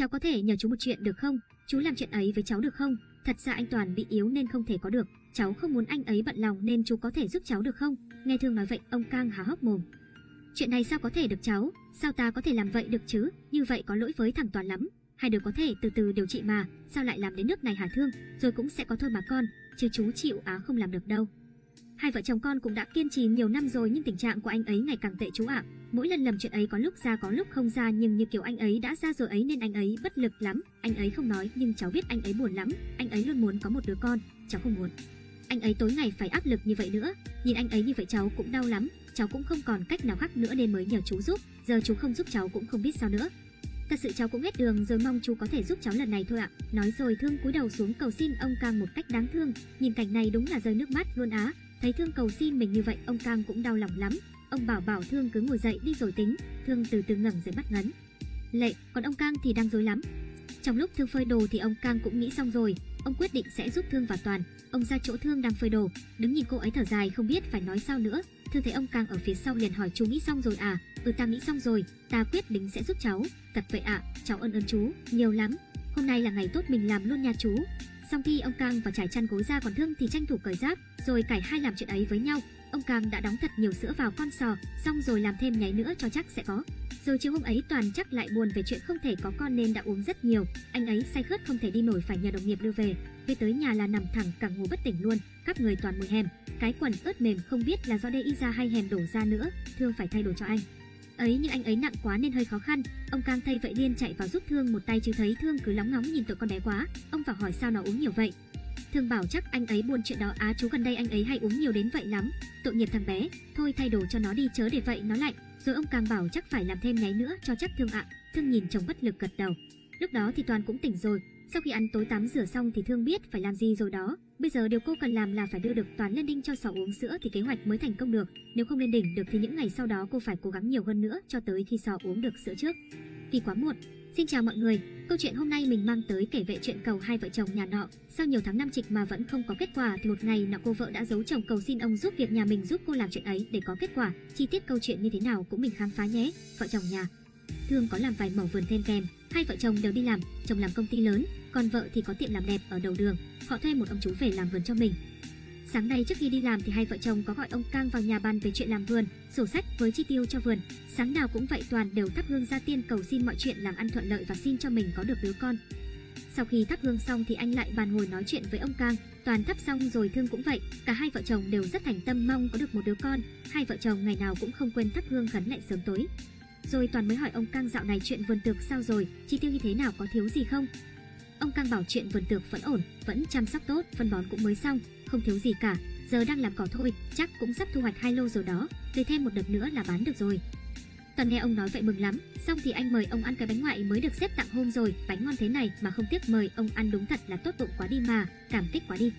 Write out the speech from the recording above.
Cháu có thể nhờ chú một chuyện được không? Chú làm chuyện ấy với cháu được không? Thật ra anh Toàn bị yếu nên không thể có được. Cháu không muốn anh ấy bận lòng nên chú có thể giúp cháu được không? Nghe Thương nói vậy, ông Cang há hốc mồm. Chuyện này sao có thể được cháu? Sao ta có thể làm vậy được chứ? Như vậy có lỗi với thằng Toàn lắm. Hai đứa có thể từ từ điều trị mà, sao lại làm đến nước này hả Thương? Rồi cũng sẽ có thôi mà con, chứ chú chịu á không làm được đâu. Hai vợ chồng con cũng đã kiên trì nhiều năm rồi nhưng tình trạng của anh ấy ngày càng tệ chú ạ. Mỗi lần làm chuyện ấy có lúc ra có lúc không ra nhưng như kiểu anh ấy đã ra rồi ấy nên anh ấy bất lực lắm. Anh ấy không nói nhưng cháu biết anh ấy buồn lắm. Anh ấy luôn muốn có một đứa con, cháu không muốn. Anh ấy tối ngày phải áp lực như vậy nữa. Nhìn anh ấy như vậy cháu cũng đau lắm. Cháu cũng không còn cách nào khác nữa nên mới nhờ chú giúp. Giờ chú không giúp cháu cũng không biết sao nữa. Thật sự cháu cũng hết đường rồi mong chú có thể giúp cháu lần này thôi ạ. Nói rồi Thương cúi đầu xuống cầu xin ông càng một cách đáng thương. Nhìn cảnh này đúng là rơi nước mắt luôn á. Thấy Thương cầu xin mình như vậy, ông Cang cũng đau lòng lắm. Ông bảo bảo Thương cứ ngồi dậy đi rồi tính. Thương từ từ ngẩng dậy bắt ngấn. Lệ, còn ông Cang thì đang rối lắm. Trong lúc Thương phơi đồ thì ông Cang cũng nghĩ xong rồi, ông quyết định sẽ giúp Thương và Toàn. Ông ra chỗ Thương đang phơi đồ, đứng nhìn cô ấy thở dài không biết phải nói sao nữa. Thương thấy ông Cang ở phía sau liền hỏi chú nghĩ xong rồi à? Ừ ta nghĩ xong rồi, ta quyết định sẽ giúp cháu. Thật vậy ạ, à, cháu ơn ơn chú, nhiều lắm. Hôm nay là ngày tốt mình làm luôn nha chú. Xong khi ông Cang và trải chăn gối ra còn Thương thì tranh thủ cởi giáp, rồi cải hai làm chuyện ấy với nhau. Ông Cang đã đóng thật nhiều sữa vào con sò, xong rồi làm thêm nháy nữa cho chắc sẽ có. Rồi chiều hôm ấy Toàn chắc lại buồn về chuyện không thể có con nên đã uống rất nhiều. Anh ấy say khướt không thể đi nổi phải nhờ đồng nghiệp đưa về. Về tới nhà là nằm thẳng cả ngủ bất tỉnh luôn, khắp người toàn mùi hèm. Cái quần ướt mềm không biết là do đê y ra hay hèm đổ ra nữa, Thương phải thay đồ cho anh ấy nhưng anh ấy nặng quá nên hơi khó khăn. Ông cang thay vậy liên chạy vào giúp thương một tay chứ thấy thương cứ lóng ngóng nhìn tụi con bé quá. Ông vào hỏi sao nó uống nhiều vậy. Thương bảo chắc anh ấy buồn chuyện đó, á chú gần đây anh ấy hay uống nhiều đến vậy lắm. Tội nghiệp thằng bé, thôi thay đồ cho nó đi chớ để vậy, nó lạnh. Rồi ông càng bảo chắc phải làm thêm nháy nữa cho chắc thương ạ. Thương nhìn chồng bất lực gật đầu. Lúc đó thì toàn cũng tỉnh rồi sau khi ăn tối tắm rửa xong thì thương biết phải làm gì rồi đó Bây giờ điều cô cần làm là phải đưa được Toàn lên đinh cho sò uống sữa thì kế hoạch mới thành công được. Nếu không lên đỉnh được thì những ngày sau đó cô phải cố gắng nhiều hơn nữa cho tới khi sò uống được sữa trước. Vì quá muộn. Xin chào mọi người, câu chuyện hôm nay mình mang tới kể về chuyện cầu hai vợ chồng nhà nọ. Sau nhiều tháng năm trịch mà vẫn không có kết quả thì một ngày nọ cô vợ đã giấu chồng cầu xin ông giúp việc nhà mình giúp cô làm chuyện ấy để có kết quả. Chi tiết câu chuyện như thế nào cũng mình khám phá nhé. Vợ chồng nhà Thương có làm vài mẩu vườn thêm kèm, hai vợ chồng đều đi làm, chồng làm công ty lớn, còn vợ thì có tiệm làm đẹp ở đầu đường họ thuê một ông chú về làm vườn cho mình. Sáng nay trước khi đi làm thì hai vợ chồng có gọi ông Cang vào nhà bàn về chuyện làm vườn, sổ sách với chi tiêu cho vườn. Sáng nào cũng vậy Toàn đều thắp hương ra tiên cầu xin mọi chuyện làm ăn thuận lợi và xin cho mình có được đứa con. Sau khi thắp hương xong thì anh lại bàn ngồi nói chuyện với ông Cang, Toàn thắp xong rồi Thương cũng vậy, cả hai vợ chồng đều rất thành tâm mong có được một đứa con, hai vợ chồng ngày nào cũng không quên thắp hương khấn lại sớm tối. Rồi Toàn mới hỏi ông Cang dạo này chuyện vườn tược sao rồi, chi tiêu như thế nào có thiếu gì không? Ông Cang bảo chuyện vườn tược vẫn ổn, vẫn chăm sóc tốt, phân bón cũng mới xong, không thiếu gì cả. Giờ đang làm cỏ thôi, chắc cũng sắp thu hoạch hai lô rồi đó, tùy thêm một đợt nữa là bán được rồi. Toàn nghe ông nói vậy mừng lắm, xong thì anh mời ông ăn cái bánh ngoại mới được xếp tặng hôm rồi, bánh ngon thế này mà không tiếc mời ông ăn đúng thật là tốt bụng quá đi mà, cảm kích quá đi.